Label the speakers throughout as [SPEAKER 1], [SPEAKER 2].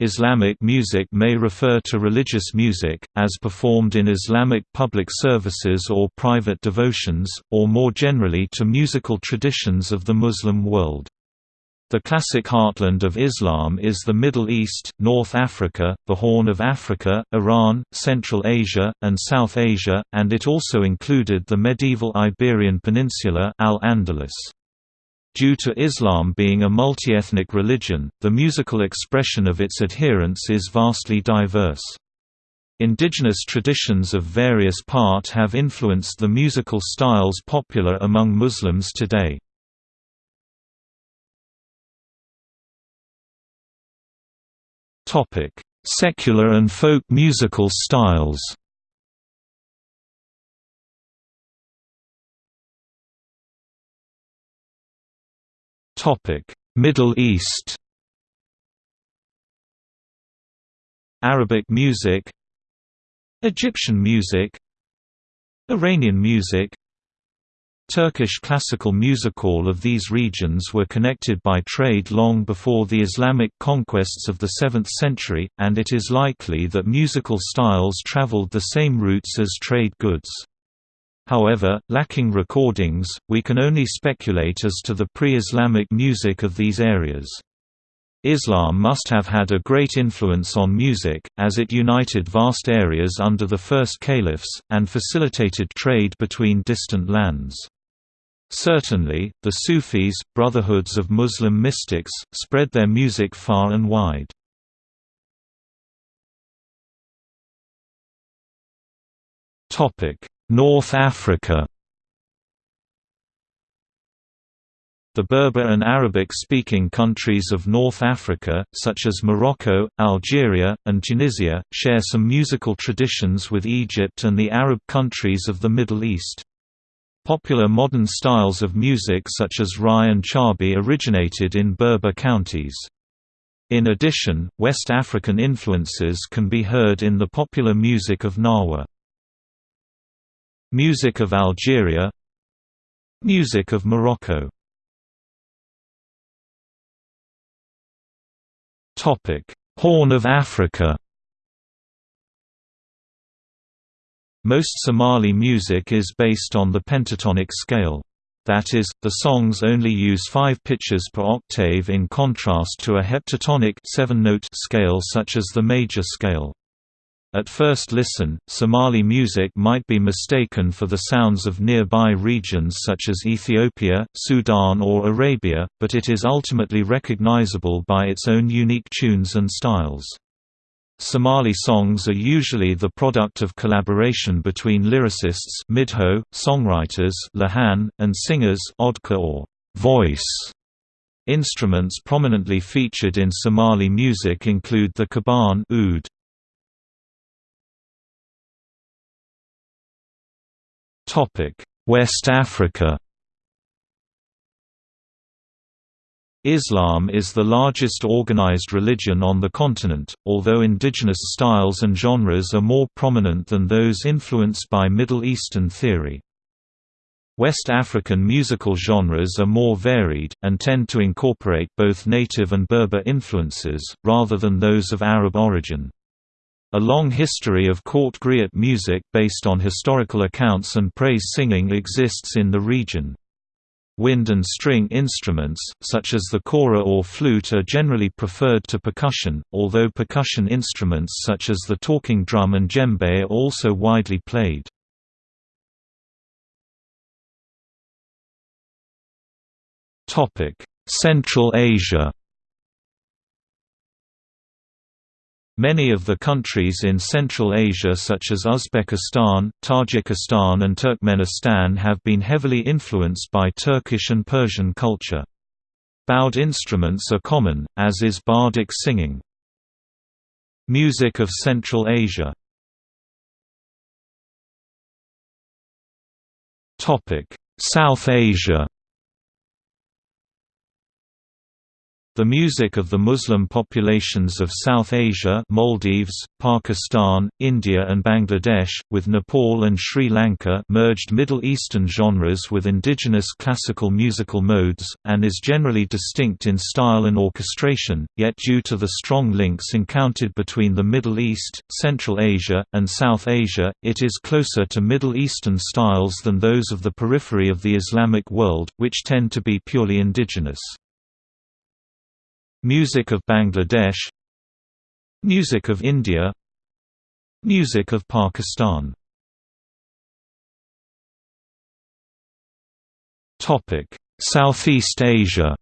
[SPEAKER 1] Islamic music may refer to religious music, as performed in Islamic public services or private devotions, or more generally to musical traditions of the Muslim world. The classic heartland of Islam is the Middle East, North Africa, the Horn of Africa, Iran, Central Asia, and South Asia, and it also included the medieval Iberian Peninsula Al-Andalus. Due to Islam being a multi-ethnic religion, the musical expression of its adherents is vastly diverse. Indigenous traditions of various part have influenced the musical styles popular among Muslims today. Secular and folk musical styles Topic: Middle East. Arabic music, Egyptian music, Iranian music, Turkish classical music. All of these regions were connected by trade long before the Islamic conquests of the 7th century, and it is likely that musical styles traveled the same routes as trade goods. However, lacking recordings, we can only speculate as to the pre-Islamic music of these areas. Islam must have had a great influence on music, as it united vast areas under the first caliphs, and facilitated trade between distant lands. Certainly, the Sufis, brotherhoods of Muslim mystics, spread their music far and wide. North Africa The Berber and Arabic-speaking countries of North Africa, such as Morocco, Algeria, and Tunisia, share some musical traditions with Egypt and the Arab countries of the Middle East. Popular modern styles of music such as Rai and Chaabi originated in Berber counties. In addition, West African influences can be heard in the popular music of Gnawa. Music of Algeria Music of Morocco Horn of Africa Most Somali music is based on the pentatonic scale. That is, the songs only use five pitches per octave in contrast to a heptatonic seven-note scale such as the major scale. At first listen, Somali music might be mistaken for the sounds of nearby regions such as Ethiopia, Sudan or Arabia, but it is ultimately recognizable by its own unique tunes and styles. Somali songs are usually the product of collaboration between lyricists midho, songwriters lahan, and singers odka or voice. Instruments prominently featured in Somali music include the kaban oud, West Africa Islam is the largest organized religion on the continent, although indigenous styles and genres are more prominent than those influenced by Middle Eastern theory. West African musical genres are more varied, and tend to incorporate both native and Berber influences, rather than those of Arab origin. A long history of court griot music based on historical accounts and praise singing exists in the region. Wind and string instruments, such as the kora or flute are generally preferred to percussion, although percussion instruments such as the talking drum and djembe are also widely played. Central Asia Many of the countries in Central Asia such as Uzbekistan, Tajikistan and Turkmenistan have been heavily influenced by Turkish and Persian culture. Bowed instruments are common, as is bardic singing. Music of Central Asia South Asia The music of the Muslim populations of South Asia Maldives, Pakistan, India and Bangladesh, with Nepal and Sri Lanka merged Middle Eastern genres with indigenous classical musical modes, and is generally distinct in style and orchestration, yet due to the strong links encountered between the Middle East, Central Asia, and South Asia, it is closer to Middle Eastern styles than those of the periphery of the Islamic world, which tend to be purely indigenous. Music of Bangladesh. Music of India. Music of Pakistan. Southeast Asia.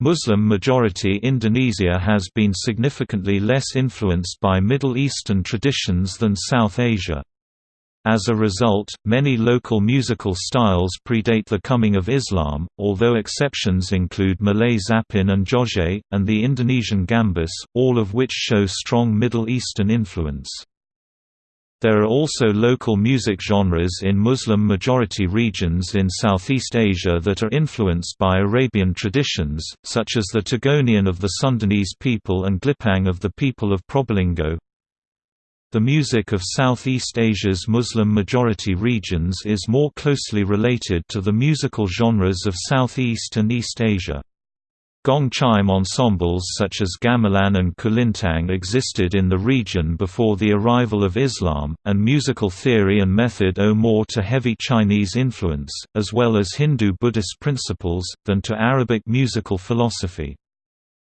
[SPEAKER 1] Muslim-majority Indonesia has been significantly less influenced by Middle Eastern traditions than South Asia. As a result, many local musical styles predate the coming of Islam, although exceptions include Malay zapin and joget, and the Indonesian gambus, all of which show strong Middle Eastern influence. There are also local music genres in Muslim-majority regions in Southeast Asia that are influenced by Arabian traditions, such as the Togonian of the Sundanese people and Glipang of the people of Probolinggo. The music of Southeast Asia's Muslim-majority regions is more closely related to the musical genres of Southeast and East Asia. Gong chime ensembles such as gamelan and kulintang existed in the region before the arrival of Islam, and musical theory and method owe more to heavy Chinese influence, as well as Hindu-Buddhist principles, than to Arabic musical philosophy.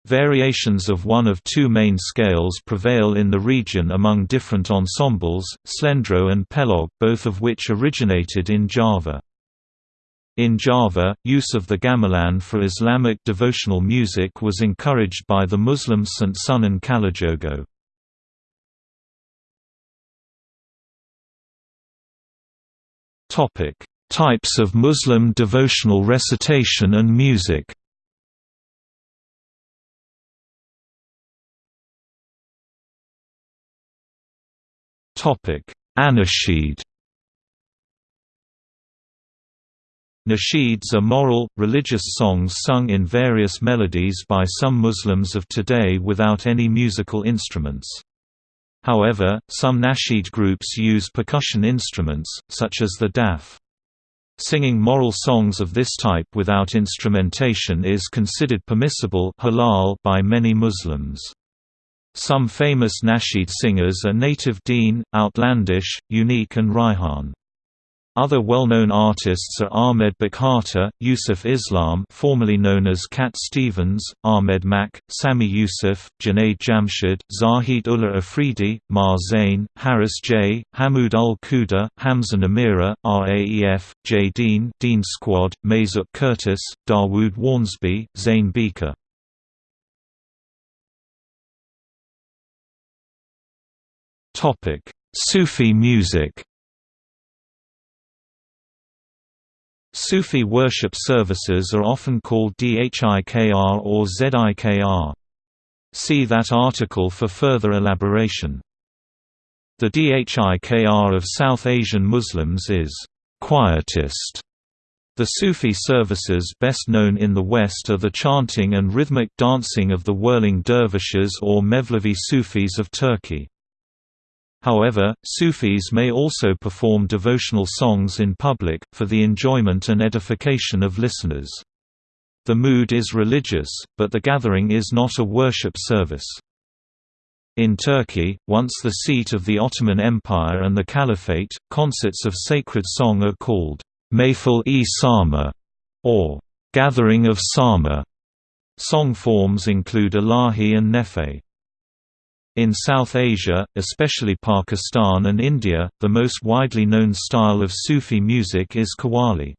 [SPEAKER 1] Variations of one of two main scales prevail in the region among different ensembles, Slendro and Pelog, both of which originated in Java. In Java, use of the gamelan for Islamic devotional music was encouraged by the Muslim Sant Sunan Kalijogo. Types of Muslim devotional recitation and music Anashid Nasheeds are moral, religious songs sung in various melodies by some Muslims of today without any musical instruments. However, some nasheed groups use percussion instruments, such as the daf. Singing moral songs of this type without instrumentation is considered permissible halal by many Muslims. Some famous nasheed singers are Native Deen, Outlandish, Unique and Raihan. Other well-known artists are Ahmed Bukhatir, Yusuf Islam formerly known as Cat Stevens, Ahmed Mak, Sami Yusuf, Junaid Jamshid, Zahid Ullah Afridi, Maher Zain, Harris J, Hamoud Ul-Quda, Hamza Namira, RAEF, J Dean, Deen Squad, Mesut Kurtis, Dawud Wharnsby, Zain Bhikha. Sufi music Sufi worship services are often called dhikr or zikr. See that article for further elaboration. The dhikr of South Asian Muslims is quietist. The Sufi services best known in the West are the chanting and rhythmic dancing of the whirling dervishes or Mevlevi Sufis of Turkey. However, Sufis may also perform devotional songs in public, for the enjoyment and edification of listeners. The mood is religious, but the gathering is not a worship service. In Turkey, once the seat of the Ottoman Empire and the Caliphate, concerts of sacred song are called Mayfil-e Sama, or Gathering of Sama. Song forms include Ilahi and Nefe. In South Asia, especially Pakistan and India, the most widely known style of Sufi music is Qawwali.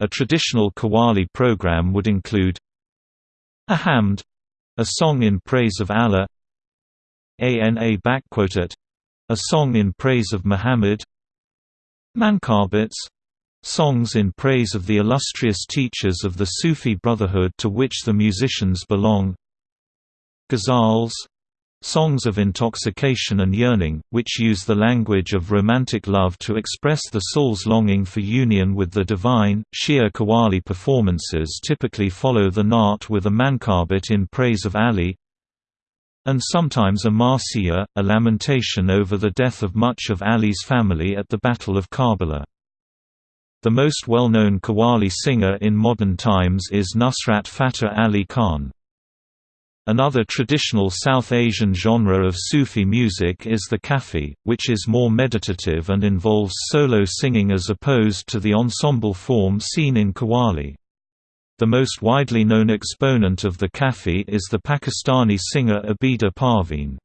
[SPEAKER 1] A traditional Qawwali program would include a hamd a song in praise of Allah ana a song in praise of Muhammad mankabats songs in praise of the illustrious teachers of the Sufi Brotherhood to which the musicians belong ghazals Songs of intoxication and yearning, which use the language of romantic love to express the soul's longing for union with the divine. Shia Qawwali performances typically follow the Naat with a mankabit in praise of Ali, and sometimes a marsiya, a lamentation over the death of much of Ali's family at the Battle of Karbala. The most well-known Qawwali singer in modern times is Nusrat Fateh Ali Khan. Another traditional South Asian genre of Sufi music is the Kafi, which is more meditative and involves solo singing as opposed to the ensemble form seen in Qawwali. The most widely known exponent of the Kafi is the Pakistani singer Abida Parveen.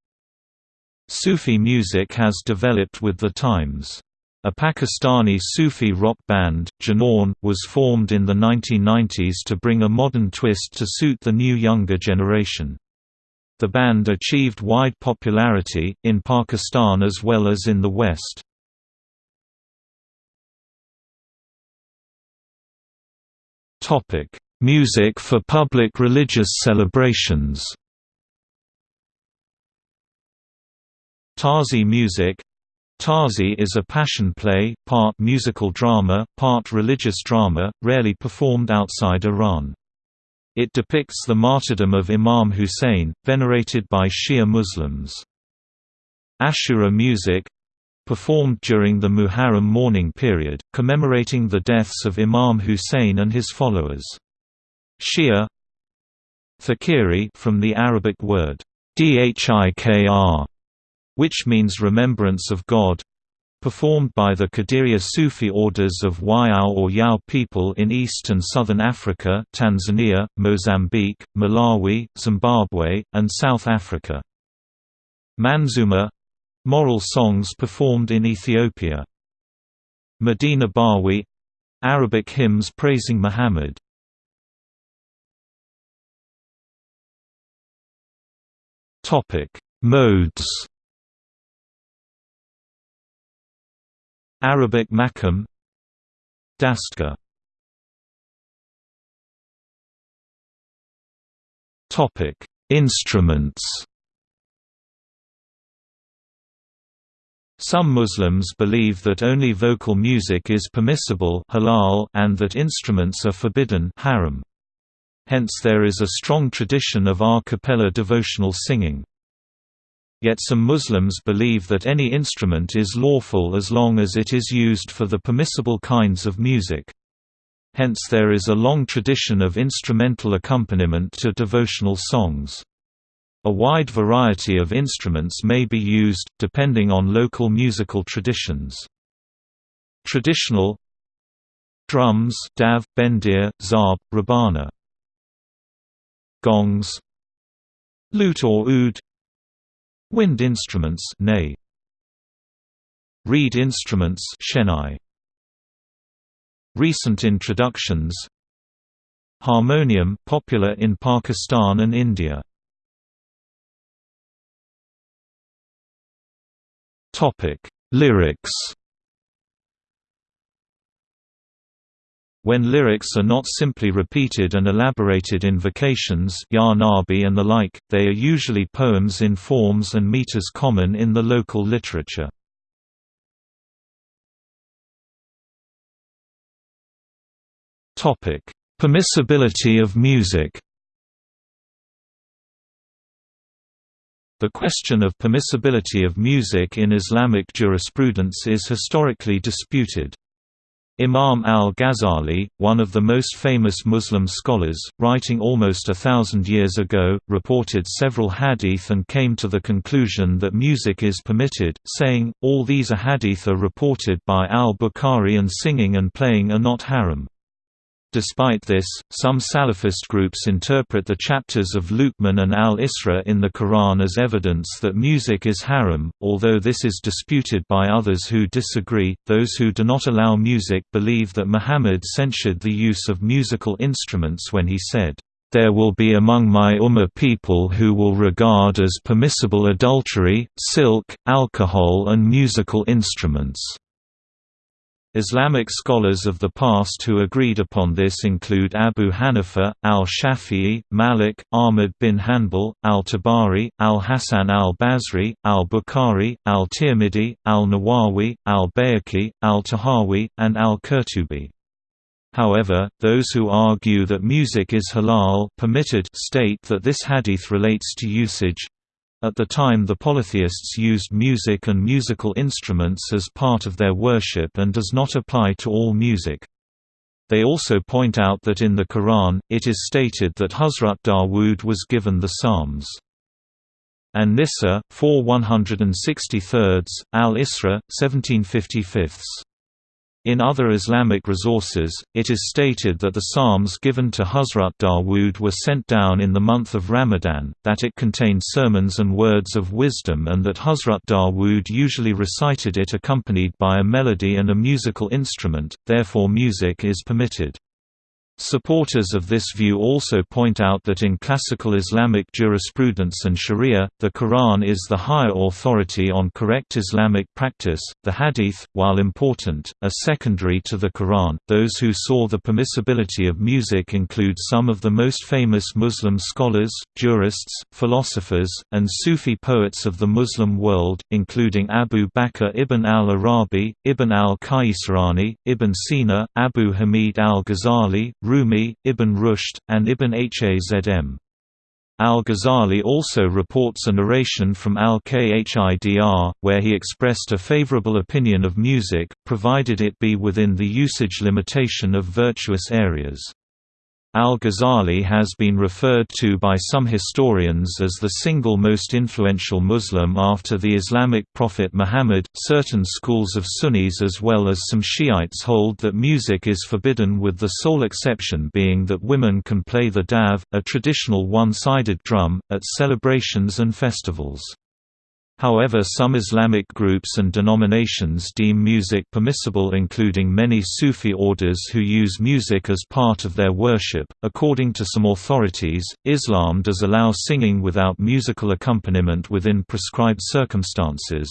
[SPEAKER 1] Sufi music has developed with the times. A Pakistani Sufi rock band, Junoon, was formed in the 1990s to bring a modern twist to suit the new younger generation. The band achieved wide popularity, in Pakistan as well as in the West. Music for public religious celebrations Tarzi music Tarzi is a passion play, part musical drama, part religious drama, rarely performed outside Iran. It depicts the martyrdom of Imam Hussein, venerated by Shia Muslims. Ashura music performed during the Muharram mourning period, commemorating the deaths of Imam Hussein and his followers. Shia Thikri from the Arabic word dhikr which means remembrance of God performed by the Qadiriya Sufi orders of Wayao or Yao people in East and Southern Africa Tanzania, Mozambique, Malawi, Zimbabwe, and South Africa. Manzuma — moral songs performed in Ethiopia. Madih nabawi — Arabic hymns praising Muhammad. Modes Arabic makam Dastgah Topic: Instruments. Some Muslims believe that only vocal music is permissible halal and that instruments are forbidden haram. Hence there is a strong tradition of a cappella devotional singing. Yet some Muslims believe that any instrument is lawful as long as it is used for the permissible kinds of music. Hence there is a long tradition of instrumental accompaniment to devotional songs. A wide variety of instruments may be used, depending on local musical traditions. Traditional Drums dav, bendir, zarb, rabana Gongs Lute or oud Wind instruments nay. Reed instruments Shenai. Recent introductions Harmonium popular in Pakistan and India. Topic: Lyrics When lyrics are not simply repeated and elaborated invocations Ya Nabi and the like, they are usually poems in forms and meters common in the local literature. Permissibility of music The question of permissibility of music in Islamic jurisprudence is historically disputed. Imam al-Ghazali, one of the most famous Muslim scholars, writing almost a thousand years ago, reported several hadith and came to the conclusion that music is permitted, saying, all these hadith are reported by al-Bukhari and singing and playing are not haram. Despite this, some Salafist groups interpret the chapters of Luqman and al-Isra in the Quran as evidence that music is haram, although this is disputed by others who disagree. Those who do not allow music believe that Muhammad censured the use of musical instruments when he said, there will be among my Ummah people who will regard as permissible adultery, silk, alcohol and musical instruments. Islamic scholars of the past who agreed upon this include Abu Hanifa, al-Shafi'i, Malik, Ahmad bin Hanbal, al-Tabari, al-Hasan al-Basri, al-Bukhari, al-Tirmidhi, al-Nawawi, al-Bayhaqi, al-Tahawi, and al-Qurtubi. However, those who argue that music is halal permitted state that this hadith relates to usage, at the time the polytheists used music and musical instruments as part of their worship and does not apply to all music. They also point out that in the Quran, it is stated that Hazrat Dawood was given the Psalms. And Nisa, 4 163, Al-Isra, 1755. In other Islamic resources, it is stated that the psalms given to Hazrat Dawood were sent down in the month of Ramadan, that it contained sermons and words of wisdom and that Hazrat Dawood usually recited it accompanied by a melody and a musical instrument, therefore music is permitted. Supporters of this view also point out that in classical Islamic jurisprudence and sharia, the Quran is the higher authority on correct Islamic practice. The hadith, while important, are secondary to the Quran. Those who saw the permissibility of music include some of the most famous Muslim scholars, jurists, philosophers, and Sufi poets of the Muslim world, including Abu Bakr ibn al-Arabi, Ibn al-Qaisrani, Ibn Sina, Abu Hamid al-Ghazali, Rumi, Ibn Rushd, and Ibn Hazm. Al-Ghazali also reports a narration from al-Khidr, where he expressed a favorable opinion of music, provided it be within the usage limitation of virtuous areas. Al-Ghazali has been referred to by some historians as the single most influential Muslim after the Islamic prophet Muhammad. Certain schools of Sunnis as well as some Shiites hold that music is forbidden with the sole exception being that women can play the dav, a traditional one-sided drum, at celebrations and festivals. However some Islamic groups and denominations deem music permissible including many Sufi orders who use music as part of their worship. According to some authorities, Islam does allow singing without musical accompaniment within prescribed circumstances,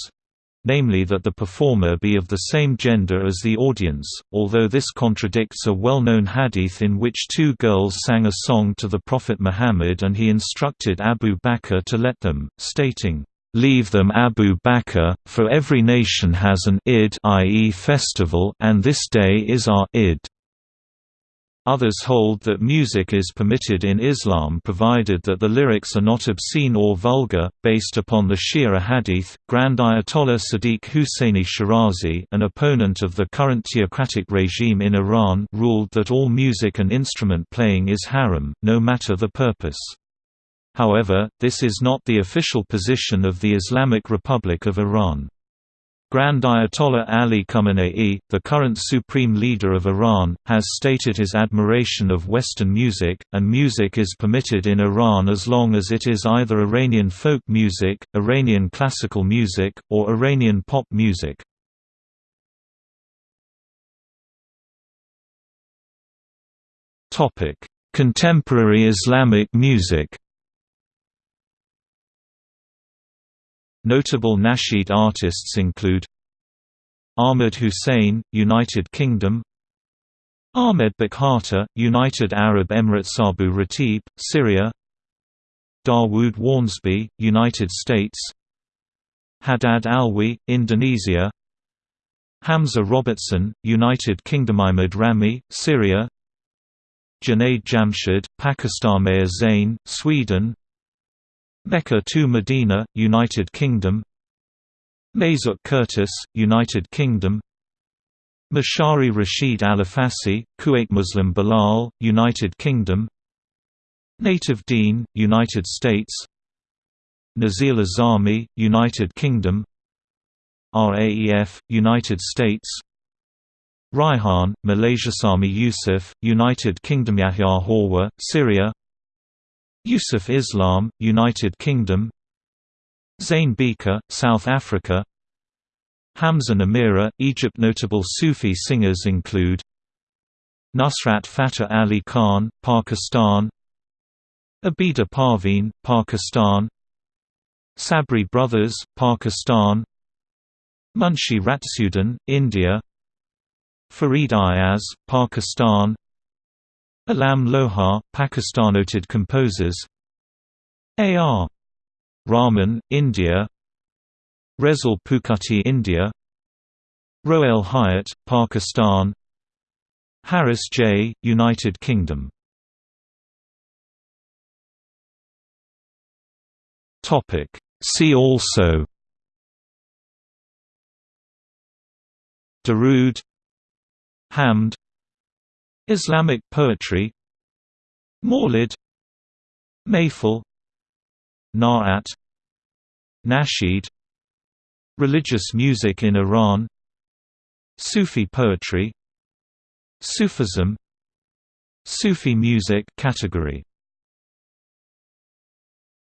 [SPEAKER 1] namely that the performer be of the same gender as the audience, although this contradicts a well-known hadith in which two girls sang a song to the Prophet Muhammad and he instructed Abu Bakr to let them, stating, Leave them Abu Bakr, for every nation has an Eid i.e. festival and this day is our Eid. Others hold that music is permitted in Islam provided that the lyrics are not obscene or vulgar. Based upon the Shia hadith, Grand Ayatollah Sadiq Husseini Shirazi, an opponent of the current theocratic regime in Iran, ruled that all music and instrument playing is haram, no matter the purpose. However, this is not the official position of the Islamic Republic of Iran. Grand Ayatollah Ali Khamenei, the current supreme leader of Iran, has stated his admiration of Western music, and music is permitted in Iran as long as it is either Iranian folk music, Iranian classical music, or Iranian pop music. Contemporary Islamic music Notable nasheed artists include Ahmed Hussein, United Kingdom Ahmed Bukhatir, United Arab Emirates Abu Ratib, Syria Dawud Wharnsby, United States Haddad Alwi, Indonesia Hamza Robertson, United Kingdom Ahmed Rami, Syria Junaid Jamshid, Pakistan Maher Zain, Sweden Mecca to Medina, United Kingdom. Mesut Kurtis, United Kingdom. Mashari Rashid Alafasi, Kuwait Muslim Bilal, United Kingdom. Native Deen, United States. Nazil Azami, United Kingdom. RAEF, United States. Raihan, Malaysia Sami Yusuf, United Kingdom Yahya Hawa, Syria Yusuf Islam, United Kingdom. Zain Bhikha, South Africa. Hamza Namira, Egypt. Notable Sufi singers include Nusrat Fateh Ali Khan, Pakistan. Abida Parveen, Pakistan. Sabri Brothers, Pakistan. Munshi Raziuddin, India. Farid Ayaz, Pakistan Alam Lohar, Pakistan noted composers. A.R. Rahman, India. Resul Pookutty India. Rohail Hyatt, Pakistan. Harris J., United Kingdom. See also. Darood. Hamd Islamic poetry Mawlid Mayful Na'at Nasheed Religious music in Iran Sufi poetry Sufism Sufi music category